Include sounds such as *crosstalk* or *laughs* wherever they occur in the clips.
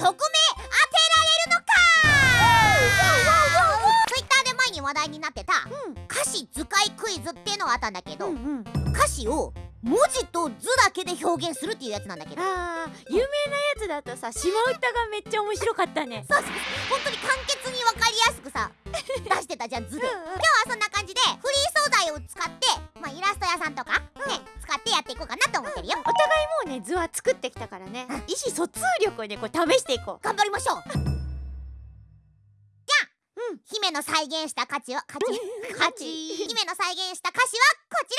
曲名当てられるのか？ツイッターで前に話題になってた歌詞図解クイズっていうのがあったんだけど、うんうん。歌詞を文字と図だけで表現するっていうやつなんだけど。あー有名なやつだとさ島唄がめっちゃ面白かったね。*laughs* そうそう本当に簡潔に分かりやすくさ *laughs* 出してたじゃん図で、今日はそんな感じでフリー素材を使って、まあ、イラスト屋さんとか、ね使ってやっていこうかなと思ってるよ、お互いもうね図は作ってきたからね。意思疎通力をねこう試していこう。頑張りましょう。じゃあ、うん。姫の再現した価値は価値 *laughs* 価値。姫の再現した歌詞はこち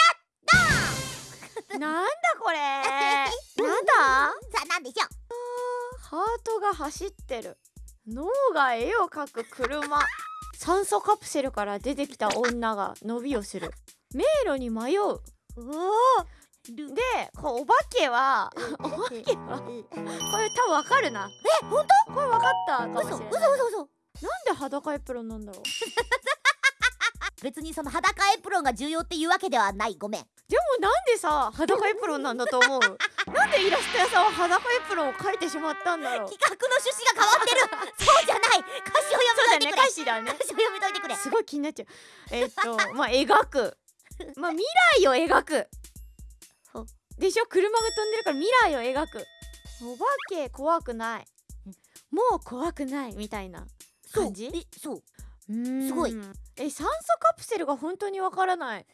ら。*laughs* なんだこれ？*laughs* なんだ？さあ何でしょう？ハートが走ってる。脳が絵を描く車。酸素カプセルから出てきた女が伸びをする。迷路に迷う。おおでこうお化けはお化けはこれ多分わかるな。え本これわかったかもしれない。嘘嘘嘘なんで裸エプロンなんだろう。*laughs* 別にその裸エプロンが重要っていうわけではない。ごめん。でもなんでさ裸エプロンなんだと思う？*laughs* なんでイラスト屋さんは裸エプロンを描いてしまったんだろう？企画の趣旨が変わってる。*laughs* そうじゃない。歌詞を読そうだねみといてくれ。歌詞だね。歌詞を読みといてくれ。すごい気になっちゃう。えーっとまあ描く。まあ未来を描く。ほでしょ？車が飛んでるから未来を描く。お化け怖くない。もう怖くないみたいな感じ？えそう。すごい。え酸素カプセルが本当にわからない。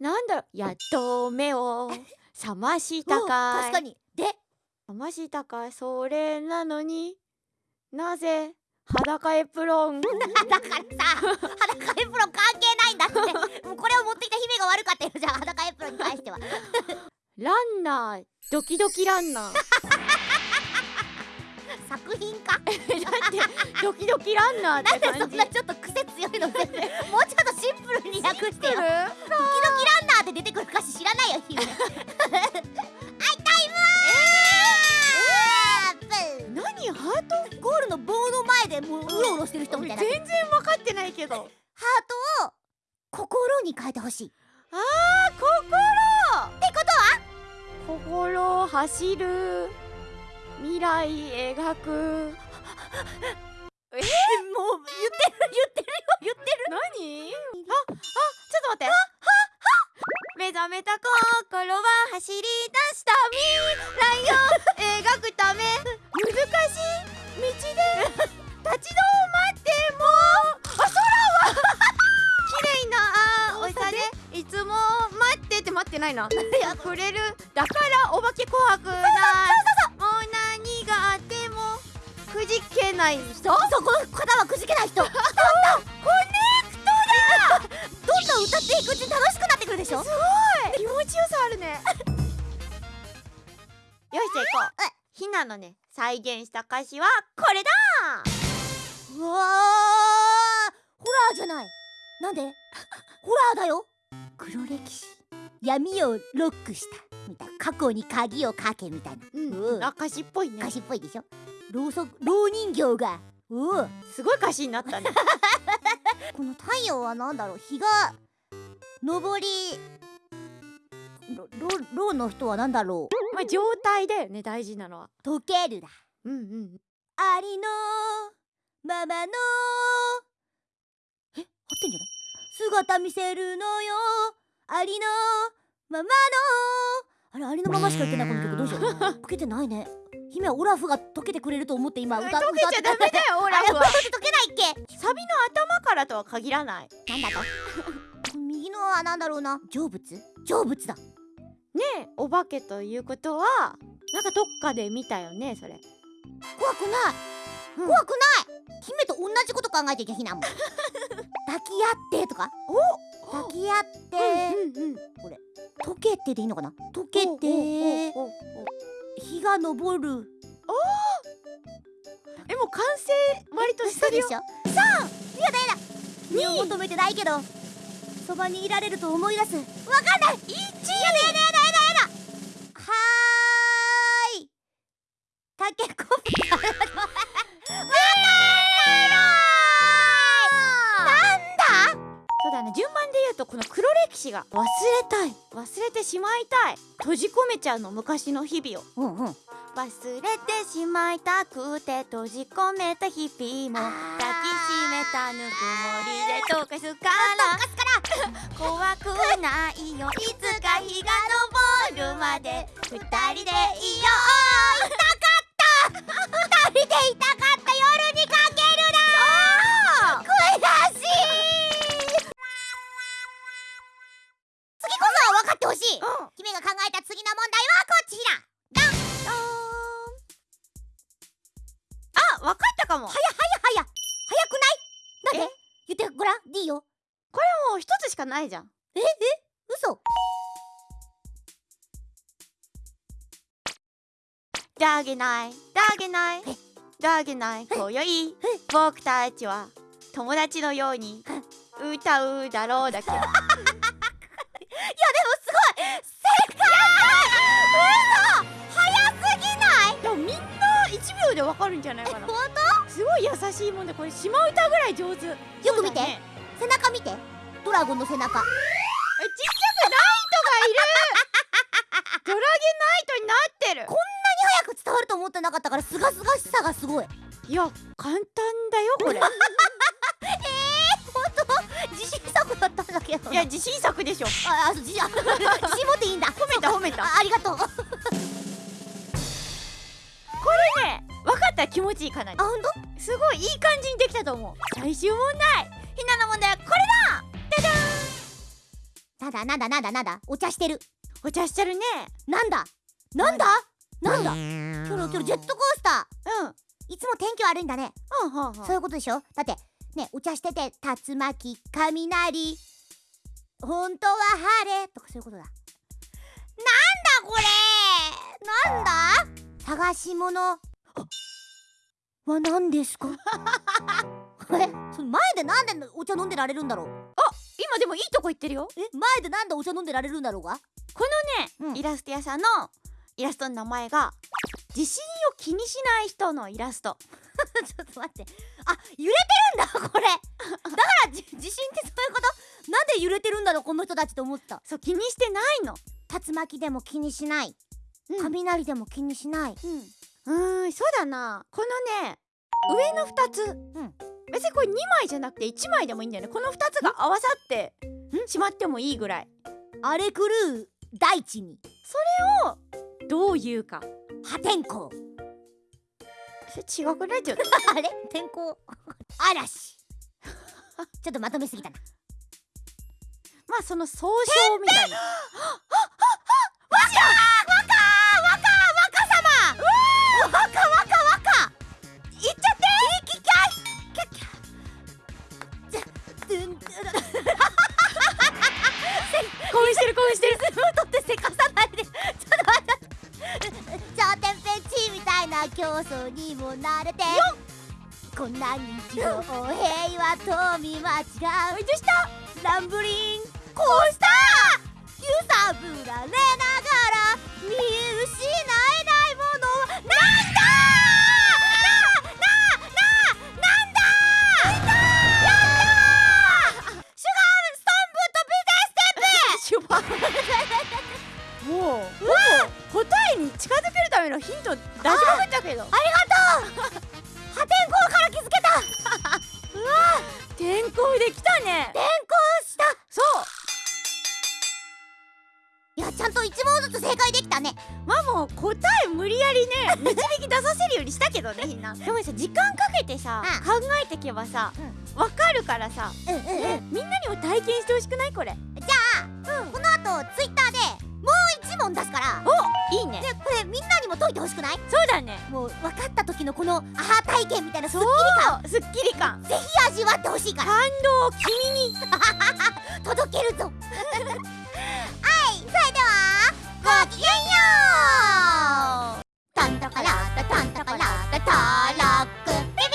なんだろう？やっと目を *laughs* 覚ましたおかい。確かに。で覚ましたかい？それなのになぜ裸エプロン？*laughs* だからさ裸エプロン関係ないんだって。もうこれを持ってきた姫が悪かったよ。じゃあ裸エプロンに関してはランナードキドキランナー。*laughs* 作品か？だってドキドキランナーってなんでそんなちょっと癖強いの？全然もうちょっとシンプルに訳してよ。ドキドキるランナーって出てくる歌詞知らないよ姫アイタイムー何？ハートゴールの棒の前でもううろうろしてる人みたいな。ハー全然分かってないけど。トを心に変えてほしい走る。未来描く。*laughs* もう言ってる言ってるよ言ってる。何？ああちょっと待って。目覚めた心は走り出した未来を描くため。難しい道で。*laughs* 立ち止まってもあ空は。*laughs* 綺麗な青さで。いつも待ってって待ってないな。溢れる。だからお化け怖くない。もう何があってもくじけない人。そこの方はくじけない人。*laughs* コネクトだ。どんどん歌っていくうちに楽しくなってくるでしょ。すごい。気持ちよさあるね。*laughs* よしじゃあ行こう。ひなのね再現した歌詞はこれだ。うわー。ホラーじゃない。なんで？*laughs* ホラーだよ。黒歴史。闇をロックしたみたいな過去に鍵をかけみたいな。うん。あ歌詞っぽいね。歌詞っぽいでしょ？ろうそくろう人形が。おおすごい歌詞になったね。*laughs* この太陽はなんだろう？日が昇りろろろうの人はなんだろう？まあ状態だよね大事なのは。溶けるだ。うんうん。ありのままの。え？合ってんじゃない？姿見せるのよ。ありのままのあれありのまましか言ってないこの曲。どうしよう。溶けてないね。姫はオラフが溶けてくれると思って今歌溶けちゃダメだよ *laughs* オラフは。溶けないっけ。サビの頭からとは限らない。なんだと？*laughs* 右のはなんだろうな。成仏？成仏だ。ねえお化けということはなんかどっかで見たよねそれ。怖くない、うん。怖くない。姫と同じこと考えていけひなもん。*laughs* 抱き合ってとか。抱き合って、うんうん溶けてでいいのかな？溶けて。おおおお日が昇る。えもう完成割としてるよ。嘘でしょさあやだやだ。君を求めてないけどそばにいられると思い出す。わかんない。一やだやだやだだね順番で言うとこの黒歴史が忘れたい。忘れてしまいたい。閉じ込めちゃうの昔の日々を。うんうん。忘れてしまいたくて閉じ込めた日々も。抱きしめたぬくもりで溶かすから。怖くないよ。いつか日が昇るまで二人でいようかも。はやはやはや早くない？なんで？言ってごらん。D よ。これもう一つしかないじゃん。え？え？嘘。だげない、だげない。え、だげない、今宵、僕たちは友達のように歌うだろうだけ。*laughs* いやでもすごい。正解。嘘。早すぎない？でもみんな一秒でわかるんじゃないかな。本すごい優しいもんで、これ島歌ぐらい上手。よよく見て背中見てドラゴンの背中ちっちゃくナイトがいる。*laughs* ドラゲナイトになってる。早く伝わると思ってなかったからすがすがしさがすごいいや、簡単だよ、これ。*laughs* 本当？自信作だったんだけどいや、自信作でしょ。ああ自信あ自信持っていいんだ褒めた、褒めた。あありがとうあこれね、分かった？ら気持ちいいかなり。本当すごいいい感じにできたと思う。最終問題。ひなの問題はこれなんだなんだなんだなんだ。お茶してる。お茶しちゃるね。なんだ？なんだ？なんだ？キョロキョロジェットコースタうん。ーいつも天気悪いんだね。うんうんうん。そういうことでしょ？だってねお茶してて竜巻雷。本当は晴れとかそういうことだ。なんだこれ？なんだ？探し物は何ですか？*laughs* えその前でなんでお茶飲んでられるんだろう？今でもいいとこ行ってるよ。え前でなんでお茶飲んでられるんだろうが？このね、うん。イラスト屋さんのイラストの名前が地震を気にしない人のイラスト。*laughs* ちょっと待って。あ揺れてるんだこれ。*laughs* だからじ地震ってそういうこと？なんで揺れてるんだろうこの人たちって思った。そう気にしてないの。竜巻でも気にしない。うん。雷でも気にしない。うんうーんそうだな。このね上の2つ、ん。別にこれ2枚じゃなくて1枚でもいいんだよね。この2つが合わさってしまってもいいぐらい。荒れ狂う大地に。どういうか。破天荒。それ違くない？ちょっと。*laughs* あれ？天候。嵐。*laughs* ちょっとまとめすぎたな。まあその総称みたいなな競争にも慣れてこんな日常平和と見間違うどうしたランブリンコースター揺さぶられながら見失えないものはなんだななななんだやったーシュガーストーンシュバもうほぼ答えに近づけるためのヒント出しまくったけど。ありがとう。破天荒から気づけた。*laughs* 転校できたね。転校した。そう。いやちゃんと一問ずつ正解できたね。まあもう答え無理やりね *laughs* 導き出させるようにしたけどね *laughs* ひな。でもさ時間かけてさ、う考えてけばさわ、かるからさ、うんうんうん。ねみんなにも体験してほしくない？これ。じゃない？そうだね。もう分かった時のこのアハ体験みたいなスッキそうリすっきり感。感ぜひ味わってほしいから。感動を君に。*laughs* 届けるぞ。*laughs* はいそれではごきげんよう。タンタカラッタタンタカラッタタロック。ビビ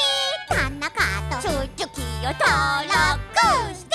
ータンナカとチュチュキを登録して